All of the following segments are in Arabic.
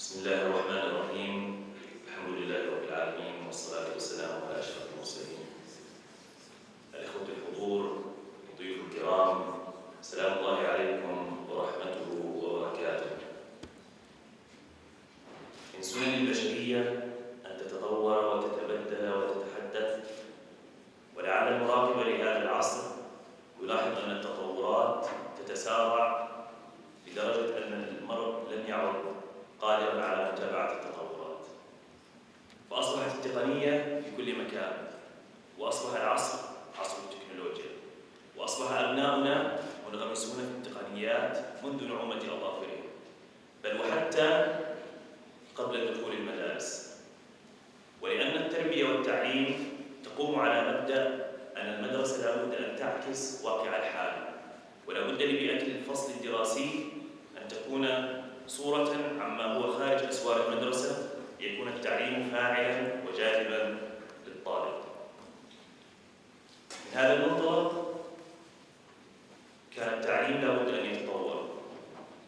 بسم الله الرحمن الرحيم. الحمد لله رب العالمين والصلاة والسلام على أشرف المرسلين. الإخوة الحضور ضيوف الكرام سلام الله عليكم ورحمته وبركاته. من سنن البشرية أن تتطور وتتبدل وتتحدث ولعل المراقب لهذا العصر يلاحظ أن التطورات تتسارع لدرجة أن قادرا على متابعة التطورات. فأصبحت التقنية في كل مكان. وأصبح العصر عصر التكنولوجيا. وأصبح أبناؤنا منغمسون في التقنيات منذ نعومة أظافرهم. بل وحتى قبل دخول المدارس. ولأن التربية والتعليم تقوم على مبدأ أن المدرسة لا بد أن تعكس واقع الحال. ولا بد لبيئة الفصل الدراسي أن تكون صورة عما هو خارج أسوار المدرسة ليكون التعليم فاعلا وجاذبا للطالب من هذا المنطلق كان التعليم لا بد أن يتطور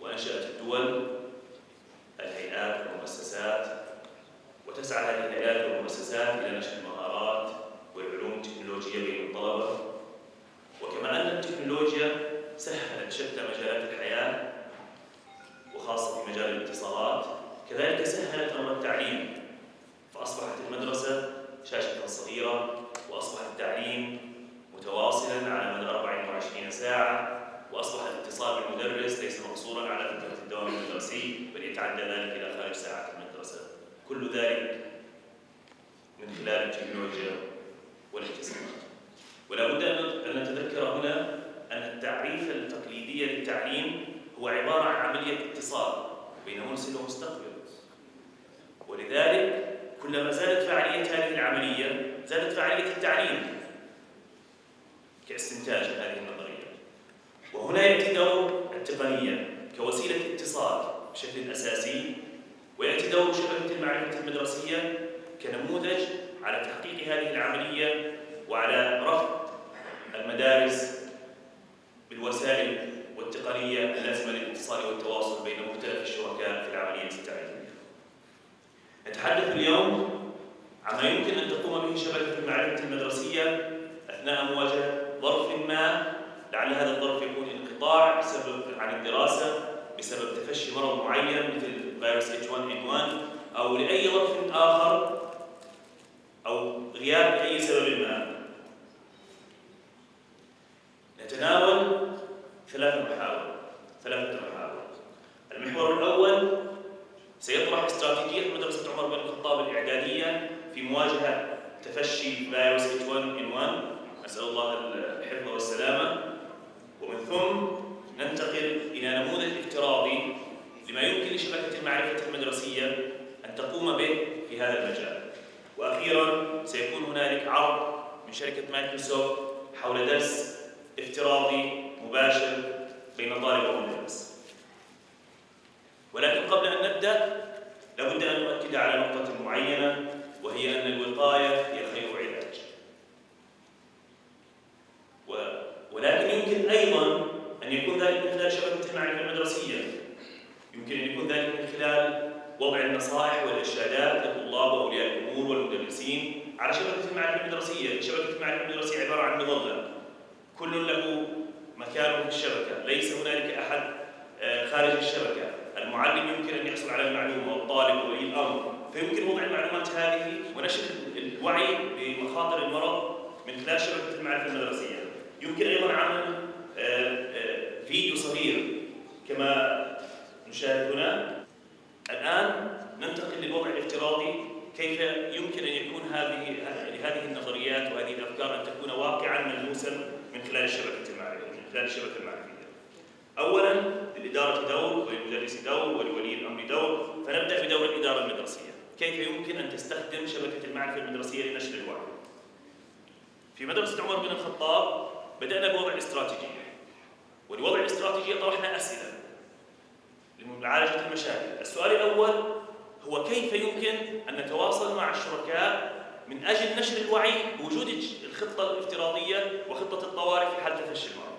وأنشأت الدول الهيئات والمؤسسات وتسعى هذه الهيئات والمؤسسات إلى نشر المهارات والعلوم التكنولوجية بين الطلبة وكما أن التكنولوجيا سهلت شتى مجالات الحياة وخاصة في مجال الاتصالات كذلك سهلت أمر التعليم فأصبحت المدرسة شاشة صغيرة وأصبح التعليم متواصلا على مدى 24 ساعة وأصبح بالمدرس ليس مقصورا على فترة الدوام المدرسي بل يتعدى ذلك إلى خارج ساعات المدرسة. كل ذلك من خلال التكنولوجيا والاتصالات ولا بد أن نتذكر هنا أن التعريف التقليدي للتعليم هو عبارة عن عملية اتصال بين مرسل ومستقبل. ولذلك كلما زادت فعالية هذه العملية زادت فعالية التعليم كاستنتاج هذه النظرية. وهنا يأتي دور التقنية كوسيلة اتصال بشكل أساسي ويأتي دور شبكة المعرفة المدرسية كنموذج على تحقيق هذه العملية وعلى رفع المدارس بالوسائل والتقنية اللازمة للاتصال والتواصل بين مختلف الشركاء في العملية التعليمية. نتحدث اليوم عما يمكن أن تقوم به شبكة المعرفة المدرسية أثناء مواجهة ظرف ما لعل هذا الظرف يكون بسبب عن الدراسة بسبب تفشي مرض معين مثل فيروس H1N1 أو لأي ظرف آخر أو غياب لأي سبب ما. نتناول ثلاث محاور ثلاثة محاور المحور الأول سيطرح استراتيجية مدرسة عمر بن الخطاب الإعدادية في مواجهة تفشي فيروس H1N1 نسأل الله ثم ننتقل إلى نموذج افتراضي لما يمكن لشبكة المعرفة المدرسية أن تقوم به في هذا المجال. وأخيرا سيكون هنالك عرض من شركة مايكروسوفت حول درس افتراضي مباشر بين طالب ومدرس ولكن قبل أن نبدأ لابد أن نؤكد على نقطة معينة وهي أن الوقاية هي خير علاج ولكن يمكن أيضا أن يكون ذلك من خلال شبكة المعرفة المدرسية يمكن أن يكون ذلك من خلال وضع النصائح والإرشادات للطلاب وأولياء الأمور والمدرسين على شبكة المعرفة المدرسية شبكة المعرفة المدرسية عبارة عن مظلة. كل له مكانه في الشبكة. ليس هنالك أحد خارج الشبكة. المعلم يمكن أن يحصل على المعلومة والطالب وولي الأمر. فيمكن وضع المعلومات هذه ونشر الوعي بمخاطر المرض من خلال شبكة المعرفة المدرسية. يمكن أيضا عمل فيديو صغير كما نشاهد هنا الآن ننتقل للوضع الافتراضي. كيف يمكن أن يكون هذه هذه النظريات وهذه الأفكار أن تكون واقعا ملموسا من خلال الشبكة المعرفية من خلال الشبكة المعرفية؟ أولا للإدارة دور وللمدرس دور ولولي الأمر دور فنبدأ بدور الإدارة المدرسية. كيف يمكن أن تستخدم شبكة المعرفة المدرسية لنشر الوعي؟ في مدرسة عمر بن الخطاب بدأنا بوضع الاستراتيجية ولوضع الاستراتيجية طرحنا أسئلة لمعالجة المشاكل. السؤال الأول هو كيف يمكن أن نتواصل مع الشركاء من أجل نشر الوعي بوجود الخطة الافتراضية وخطة الطوارئ في حال تفشي المرض؟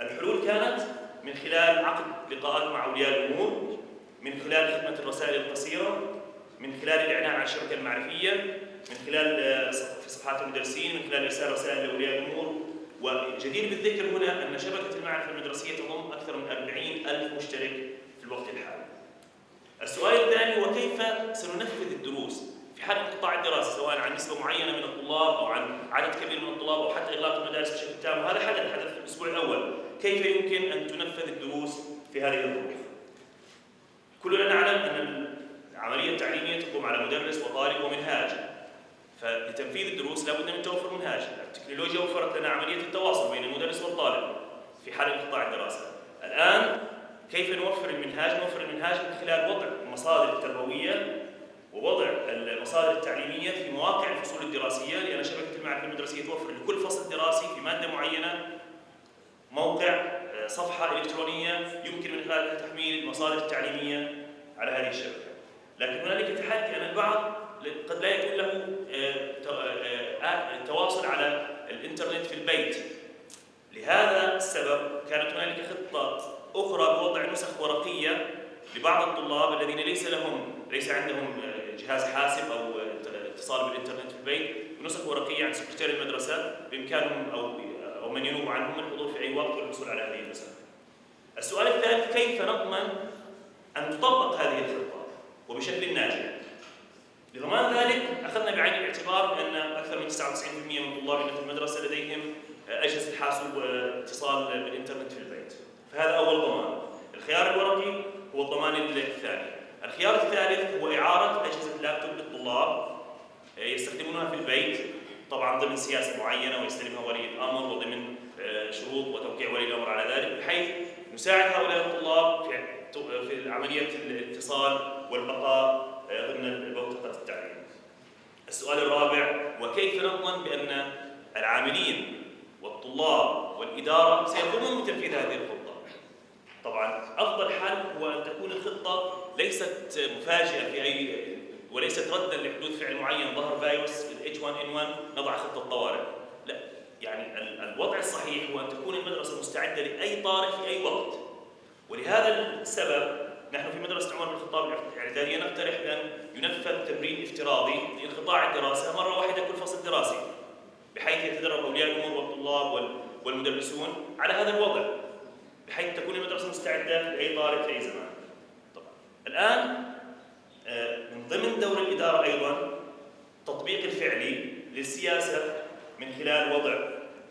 الحلول كانت من خلال عقد لقاءات مع أولياء الأمور من خلال خدمة الرسائل القصيرة من خلال الإعلان عن الشبكة المعرفية من خلال آه، في صفحات المدرسين من خلال إرسال رسائل لأولياء الأمور. وجدير بالذكر هنا أن شبكة المعرفة المدرسية تضم أكثر من 40 ألف مشترك في الوقت الحالي. السؤال الثاني هو كيف سننفذ الدروس في حال انقطاع الدراسة سواء عن نسبة معينة من الطلاب أو عن عدد كبير من الطلاب أو حتى إغلاق المدارس بشكل تام. وهذا حدث حدث في الأسبوع الأول. كيف يمكن أن تنفذ الدروس في هذه الظروف؟ كلنا نعلم أن العملية التعليمية تقوم على مدرس وطالب ومنهاج. فلتنفيذ الدروس لابد من توفر منهاج. التكنولوجيا وفرت لنا عملية التواصل بين المدرس والطالب في حال انقطاع الدراسة. الآن كيف نوفر المنهاج؟ نوفر المنهاج من خلال وضع المصادر التربوية ووضع المصادر التعليمية في مواقع الفصول الدراسية. لأن شبكة المعرفة المدرسية توفر لكل فصل دراسي في مادة معينة. موقع آه، صفحة إلكترونية يمكن من خلالها تحميل المصادر التعليمية على هذه الشبكة. لكن هنالك تحدي أن البعض قد لا يكون له آه، آه، تواصل على الإنترنت في البيت. لهذا السبب كانت هنالك خطة أخرى بوضع نسخ ورقية لبعض الطلاب الذين ليس لهم ليس عندهم جهاز حاسب أو اتصال بالإنترنت في البيت بنسخ ورقية عن سكرتير المدرسة بإمكانهم أو أو من ينوب عنهم الحضور في أي وقت والحصول على هذه النسخ. السؤال الثالث كيف نضمن أن تطبق هذه الخطة وبشكل ناجح؟ لضمان ذلك أخذنا بعين الاعتبار بأن أكثر من 99% من طلابنا في المدرسة لديهم أجهزة حاسوب واتصال بالإنترنت في البيت. فهذا أول ضمان. الخيار الورقي هو الضمان الثاني. الخيار الثالث هو إعارة أجهزة لابتوب للطلاب آه، يستخدمونها في البيت طبعا ضمن سياسة معينة ويستلمها ولي الأمر وضمن آه، شروط وتوقيع ولي الأمر على ذلك بحيث نساعد هؤلاء الطلاب في عملية الاتصال والبقاء آه، ضمن بوتقة التعليم. السؤال الرابع وكيف نضمن بأن العاملين والطلاب والإدارة سيقومون بتنفيذ هذه الخطة؟ طبعا أفضل حل هو أن تكون الخطه ليست مفاجئة في أي وليست ردا لحدوث فعل معين ظهر فيروس ال H1N1 نضع خطة طوارئ لا يعني الوضع الصحيح هو أن تكون المدرسة مستعدة لأي طارئ في أي وقت. ولهذا السبب نحن في مدرسة عمر بن الخطاب الاعداديه نقترح بأن ينفذ تمرين افتراضي لانقطاع الدراسة مرة واحدة كل فصل دراسي بحيث يتدرب أولياء الأمور والطلاب والمدرسون على هذا الوضع. بحيث تكون المدرسة مستعدة لأي طالب في أي زمان. طبعا. الآن آه، من ضمن دور الإدارة أيضا تطبيق الفعلي للسياسة من خلال وضع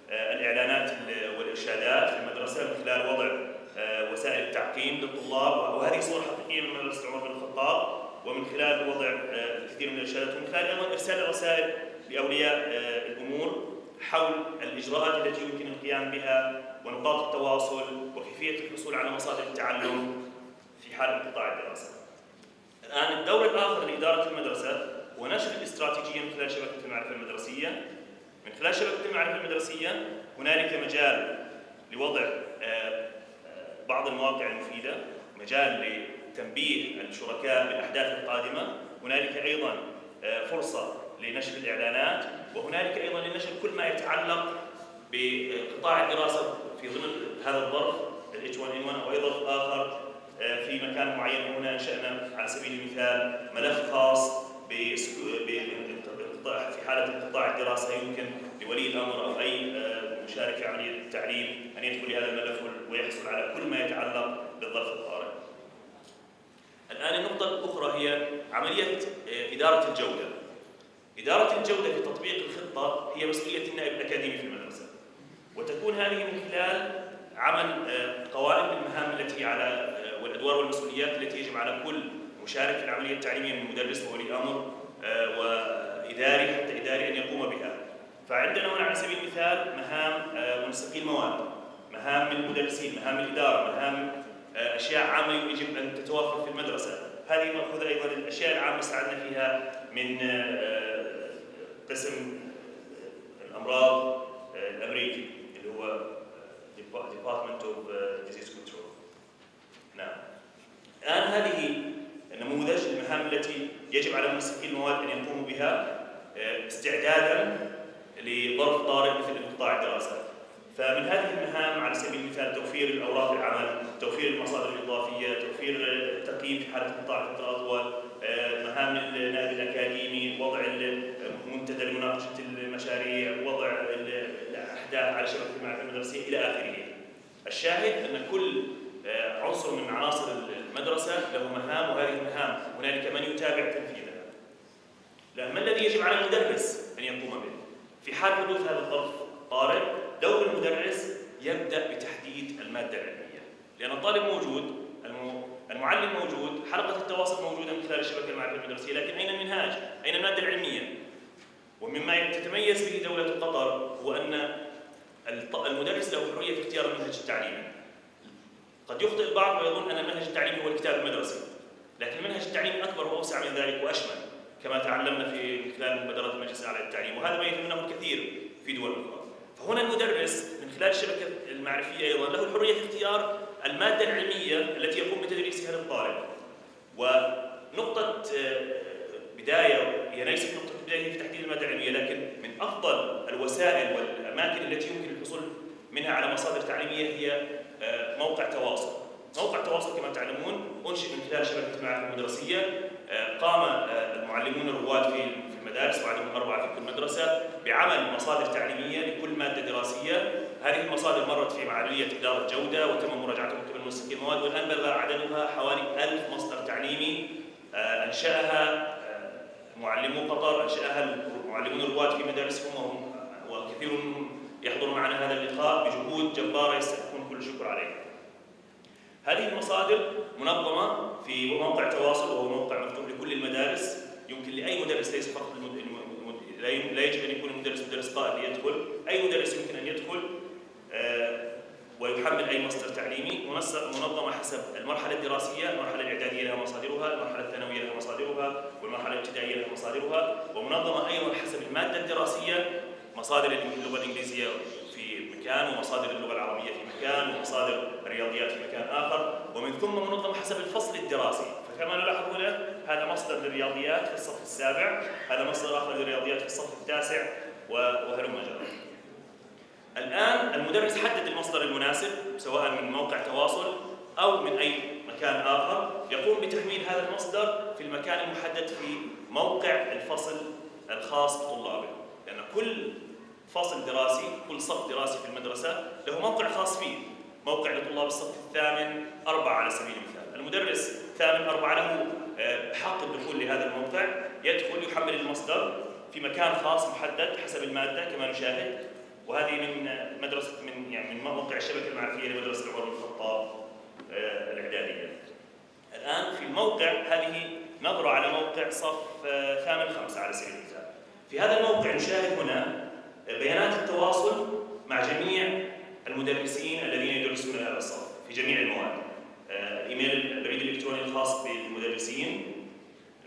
آه، الإعلانات والإرشادات في المدرسة من خلال وضع آه، وسائل التعقيم للطلاب. وهذه صور حقيقية من مدرسة عمر بن الخطاب. ومن خلال وضع الكثير من الإرشادات ومن خلال أيضا إرسال الرسائل لأولياء الأمور. حول الإجراءات التي يمكن القيام بها ونقاط التواصل وكيفية الحصول على مصادر التعلم في حال انقطاع الدراسة. الآن الدور الآخر لإدارة المدرسة هو نشر الاستراتيجية من خلال شبكة المعرفة المدرسية. من خلال شبكة المعرفة المدرسية هنالك مجال لوضع آه، آه، بعض المواقع المفيدة، مجال لتنبيه الشركاء بالأحداث القادمة، هنالك أيضا آه، فرصة لنشر الإعلانات، وهنالك أيضا لنشر كل ما يتعلق بقطاع الدراسة في ضمن هذا الظرف ال H1N1 أو أي ظرف آخر آه، في مكان معين. هنا انشانا على سبيل المثال ملف خاص في حالة انقطاع الدراسة. يمكن لولي الأمر أو أي آه، مشارك في عملية التعليم أن يدخل لهذا الملف ويحصل على كل ما يتعلق بالظرف الطارئ. الآن النقطة الأخرى هي عملية آه، إدارة إدارة الجودة في تطبيق الخطة هي مسؤولية النائب الأكاديمي في المدرسة. وتكون هذه من خلال عمل آه، قوائم بالمهام التي على آه، والأدوار والمسؤوليات التي يجب على كل مشارك في العملية التعليمية من مدرس وولي أمر آه، وإداري حتى إداري أن يقوم بها. فعندنا هنا على سبيل المثال مهام منسقي المواد، مهام المدرسين، مهام الإدارة، مهام أشياء عامة يجب أن تتوفر في المدرسة. هذه مأخوذة أيضا الاشياء العامة استعدنا فيها من قسم الأمراض الأمريكي اللي هو of uh, Disease Control. نعم. الآن هذه النموذج المهام التي يجب على ممسكي المواد أن يقوموا بها آه، استعدادا لظرف طارئ مثل انقطاع الدراسة. فمن هذه المهام على سبيل المثال توفير الأوراق العمل توفير المصادر الإضافية، توفير التقييم في حالة قطاع فتره اطول، آه، مهام النائب الأكاديمي، وضع منتدى لمناقشة المشاريع، وضع الأحداث على شبكة المعرفة المدرسية إلى آخره. الشاهد أن كل آه، عنصر من عناصر المدرسة له مهام وهذه المهام هنالك من يتابع تنفيذها. ما الذي يجب على المدرس أن يقوم به؟ في حال حدوث هذا الظرف طارئ دور المدرس يبدأ بتحديد المادة العلمية لأن الطالب موجود المعلم موجود حلقة التواصل موجودة من خلال الشبكة المعرفية المدرسية لكن أين المنهاج أين المادة العلمية ومما تتميز به دولة قطر هو أن المدرس له حرية في اختيار المنهج التعليمي قد يخطئ البعض ويظن أن المنهج التعليمي هو الكتاب المدرسي لكن المنهج التعليمي أكبر وأوسع من ذلك وأشمل كما تعلمنا في خلال مبادرات المجلس الأعلى للتعليم وهذا ما يهمنا الكثير في دول أخرى. فهنا المدرس من خلال الشبكة المعرفية أيضا له الحريه في اختيار المادة العلمية التي يقوم بتدريسها للطالب. ونقطة آه، بدايه هي ليست نقطة بدايه في تحديد المادة العلمية لكن من أفضل الوسائل والأماكن التي يمكن الحصول منها على مصادر تعليمية هي آه، موقع تواصل. موقع تواصل كما تعلمون أنشئ من خلال شبكة المعارف المدرسية آه، قام المعلمون الرواد في المدارس وعدهم أربعة في كل مدرسة بعمل مصادر تعليمية لكل مادة دراسية. هذه المصادر مرت في عملية إدارة جودة وتم مراجعتها من منسقي المواد والآن بلغ عددها حوالي ألف مصدر تعليمي آه، آه، معلمو قطر أنشأها معلمون الرواد في مدارسهم وهم وكثير يحضر معنا هذا اللقاء بجهود جبارة يستحقون كل الشكر عليها هذه المصادر منظمة في موقع تواصل وهو موقع مفتوح لكل المدارس. يمكن لأي مدرس ليس فقط لا يجب أن يكون المدرس مدرس قائد ليدخل. أي مدرس يمكن أن يدخل ويحمل أي مصدر تعليمي منظمة حسب المرحلة الدراسية، المرحلة الإعدادية لها مصادرها، المرحلة الثانوية لها مصادرها، والمرحلة الابتدائية لها مصادرها، ومنظمة أيضا حسب المادة الدراسية مصادر اللغة الإنجليزية في مكان ومصادر اللغة العربية في مكان ومصادر الرياضيات في مكان آخر، ومن ثم منظمة حسب الفصل الدراسي، فكما نلاحظ هنا هذا مصدر للرياضيات في الصف السابع هذا مصدر آخر للرياضيات في الصف التاسع وهلم جرا الآن المدرس حدد المصدر المناسب سواء من موقع تواصل أو من أي مكان آخر يقوم بتحميل هذا المصدر في المكان المحدد في موقع الفصل الخاص بطلابه. لأن كل فصل دراسي كل صف دراسي في المدرسة له موقع خاص فيه. موقع لطلاب الصف الثامن أربعة على سبيل المثال. المدرس الثامن أربعة له آه، حق الدخول لهذا الموقع. يدخل يحمل المصدر في مكان خاص محدد حسب المادة كما نشاهد. وهذه من مدرسة من يعني من موقع الشبكة المعرفية لمدرسة عمر بن الخطاب آه، الإعدادية. الآن في الموقع هذه نظرة على موقع صف آه، ثامن خمسة على سبيل المثال. في هذا الموقع نشاهد هنا بيانات التواصل مع جميع المدرسين الذين يدرسون هذا الصف في جميع المواد. ايميل البريد الإلكتروني الخاص بالمدرسين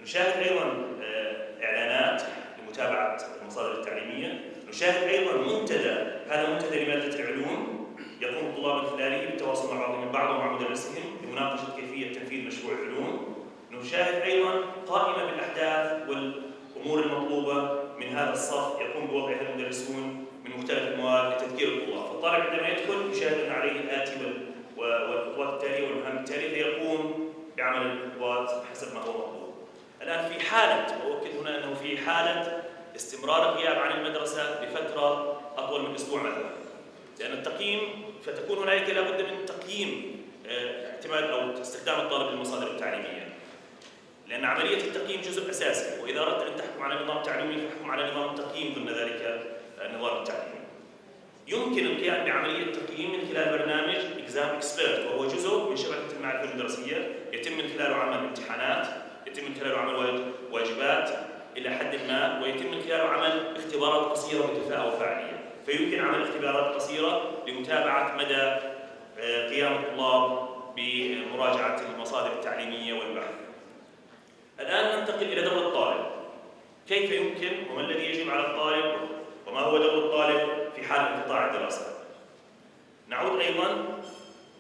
نشاهد أيضا آه، إعلانات لمتابعة المصادر التعليمية نشاهد أيضا منتدى هذا منتدى لمادة العلوم. يقوم الطلاب خلاله بالتواصل مع بعضهم البعض ومع مدرسهم لمناقشة كيفية تنفيذ مشروع العلوم. نشاهد أيضا قائمة بالأحداث والأمور المطلوبة من هذا الصف يقوم بوضعها المدرسون من مختلف المواد لتذكير الطلاب، فالطالب عندما يدخل يشاهد أن عليه الآتي والخطوات التالية والمهام التالية فيقوم بعمل الخطوات حسب ما هو مطلوب. الآن في حالة وأؤكد هنا أنه في حالة استمرار الغياب عن المدرسة لفتره أطول من أسبوع مثلا. لأن التقييم فتكون هنالك لابد من تقييم آه، اعتماد أو استخدام الطالب للمصادر التعليمية. لأن عملية التقييم جزء أساسي وإذا أردت أن تحكم على نظام تعليمي فاحكم على نظام التقييم ضمن ذلك النظام التعليمي. يمكن القيام بعملية تقييم من خلال برنامج إكزام إكسبيرت وهو جزء من شبكة المعرفة المدرسية يتم من خلاله عمل امتحانات يتم من خلاله عمل واجبات إلى حد ما ويتم من خلاله عمل اختبارات قصيرة متفاعلة وفعالية فيمكن عمل اختبارات قصيرة لمتابعة مدى آه، قيام الطلاب بمراجعة المصادر التعليمية والبحث. الآن ننتقل إلى دور الطالب. كيف يمكن وما الذي يجب على الطالب وما هو دور الطالب في حال انقطاع الدراسة؟ نعود أيضا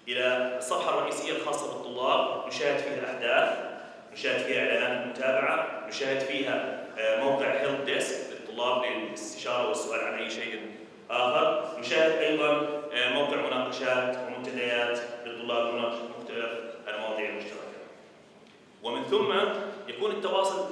إلى الصفحة الرئيسية الخاصة بالطلاب. نشاهد فيها الأحداث نشاهد فيها إعلانات المتابعة نشاهد فيها آه، موقع هيلب ديسك للطلاب للاستشارة والسؤال عن أي شيء آخر، نشاهد أيضا آه، موقع مناقشات ومنتديات للطلاب لمناقشه مختلف المواضيع المشتركة. ومن ثم يكون التواصل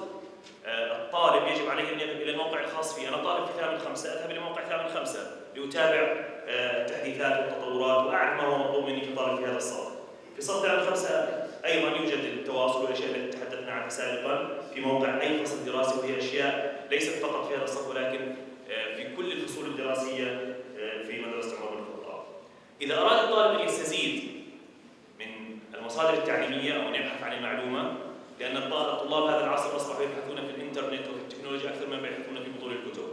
آه، الطالب يجب عليه أن يذهب إلى الموقع الخاص فيه، أنا طالب في ثامن خمسة أذهب إلى موقع ثامن خمسة لأتابع التحديثات والتطورات وأعرف ما هو مطلوب مني كطالب في هذا الصف. في صف ثامن خمسة أيضا يوجد التواصل والاشياء التي سابقا في موقع أي فصل دراسي وهي أشياء ليست فقط في هذا الصف ولكن في كل الفصول الدراسية في مدرسة عمر بن الخطاب. إذا أراد الطالب أن يستزيد من المصادر التعليمية أو أن يبحث عن المعلومة لأن الطلاب هذا العصر أصبحوا يبحثون في الإنترنت وفي التكنولوجيا أكثر مما يبحثون في بطول الكتب.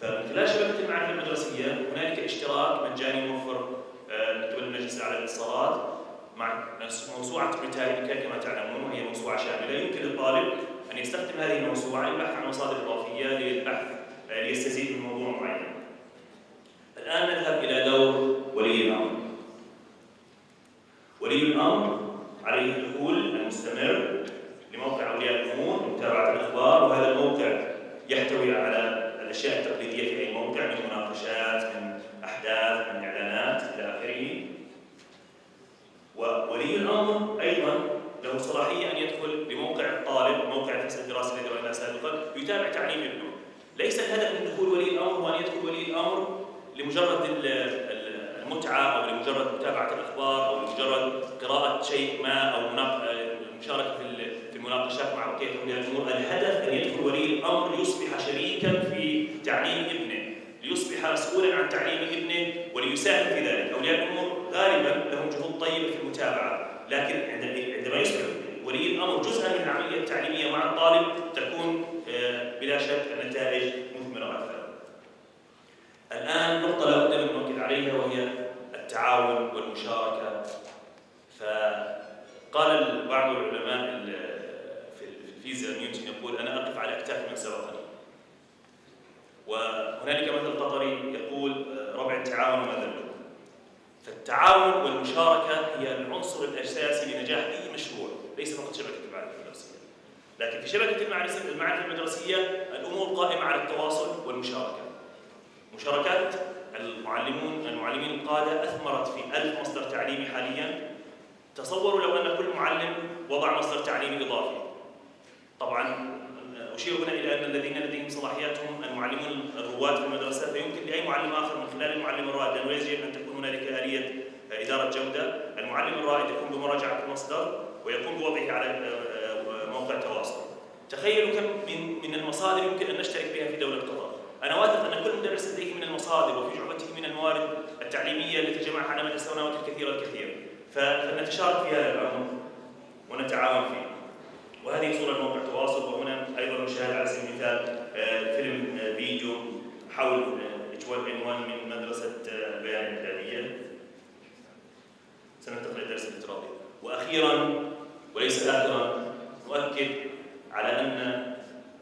فمن خلال شبكة المعرفة المدرسية هنالك اشتراك مجاني موفر من قبل المجلس الأعلى للاتصالات مع موسوعة بريتانيكا كما تعلمون وهي موسوعة شاملة يمكن للطالب أن يستخدم هذه الموسوعة للبحث عن مصادر إضافية للبحث ليستزيد من موضوع معين. الان نذهب إلى دور ولي الامر. ولي الامر عليه الدخول المستمر لموقع اولياء الأمور لمتابعه الاخبار وهذا الموقع يحتوي على الاشياء التقليديه في اي موقع من مناقشات من احداث من اعلانات إلى اخره وولي الامر أيضا له صلاحيه ان يدخل لموقع الطالب موقع الفصل الدراسي الذي رايناه سابقا يتابع تعليم ابنه ليس الهدف من دخول ولي الامر هو ان يدخل ولي الامر لمجرد المتعه أو لمجرد متابعه الاخبار أو لمجرد قراءه شيء ما أو المشاركه في المناقشات مع بقيه اولياء الأمور، الهدف أن يدخل ولي الأمر ليصبح شريكا في تعليم ابنه، ليصبح مسؤولا عن تعليم ابنه وليساهم في ذلك، أولياء الأمور غالبا لهم جهود طيبة في المتابعة، لكن عندما يصبح ولي الأمر جزءا من العملية التعليمية مع الطالب تكون بلا شك النتائج مثمرة أكثر. الآن نقطة لا بد من نؤكد عليها وهي التعاون والمشاركة فقال بعض العلماء في الفيزياء نيوتن يقول أنا أقف على أكتاف من سبقني. وهنالك مثل قطري يقول ربع التعاون وما ذنبه فالتعاون والمشاركة هي العنصر الأساسي لنجاح أي مشروع ليس فقط شبكة المعرفه المدرسية. لكن في شبكة المعرفه المدرسية الأمور قائمة على التواصل والمشاركة. مشاركات المعلمون المعلمين القادة أثمرت في ألف مصدر تعليمي حاليا. تصوروا لو أن كل معلم وضع مصدر تعليمي إضافي. طبعا أشير هنا إلى أن الذين لديهم صلاحيات هم المعلمون الرواد في المدرسة فيمكن لأي معلم آخر من خلال المعلم الرائد لأنه يجب أن تكون هنالك آلية إدارة جودة. المعلم الرائد يقوم بمراجعة المصدر ويقوم بوضعه على موقع تواصل. تخيلوا كم من من المصادر يمكن أن نشترك بها في دولة قطر أنا واثق أن كل مدرس لديه من المصادر وفي جعبته من الموارد التعليمية التي جمعها على مدى السنوات الكثيرة الكثير فلنتشارك في هذا الامر ونتعاون فيه. وهذه صورة موقع تواصل وهنا أيضا نشاهد على سبيل المثال فيلم فيديو حول اتش عنوان من مدرسة بيان الامداديه سننتقل إلى الدرس الافتراضي وأخيرا وليس اخرا نؤكد على أن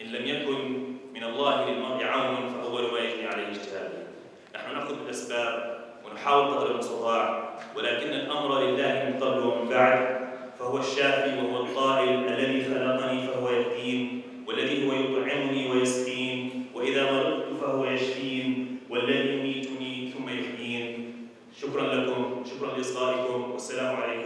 إن لم يكن من الله للمرء عون فاول ما يجني عليه اجتهاده. نحن نأخذ بالأسباب ونحاول قدر المستطاع ولكن الأمر لله من قبل ومن بعد فهو الشافي وهو القائل الذي خلقني فهو يهدين والذي هو يطعمني ويسقين وإذا مرضت فهو يشفين والذي يميتني ثم يحيين. شكرا لكم شكرا لإصغائكم والسلام عليكم.